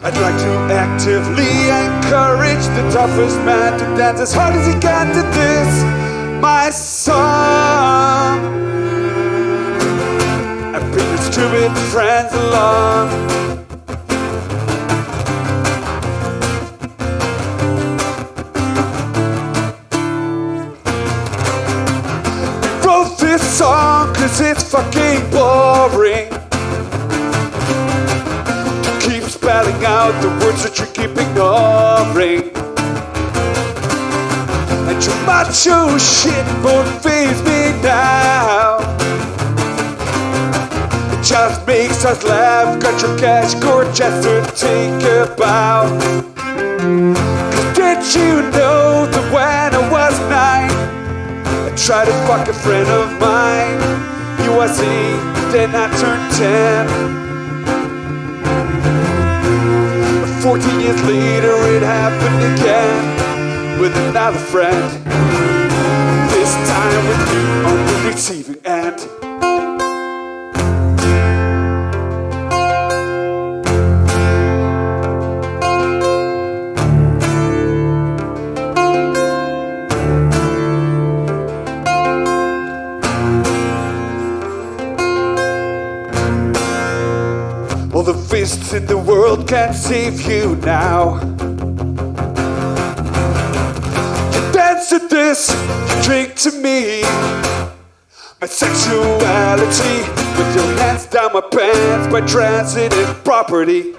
I'd like to actively encourage the toughest man to dance as hard as he can to this, my song. And bring your stupid friends along. We wrote this song cause it's fucking boring. Spelling out the words that you're keep ignoring. And your macho shit won't faze me now. It just makes us laugh. Got your cash gorgeous to take a bow. Cause did you know that when I was nine, I tried to fuck a friend of mine? He was eight, then I turned ten. 14 years later it happened again with another friend. This time with you on the receiving the fists in the world can't save you now. You dance to this, you drink to me. My sexuality with your hands down my pants by transitive property.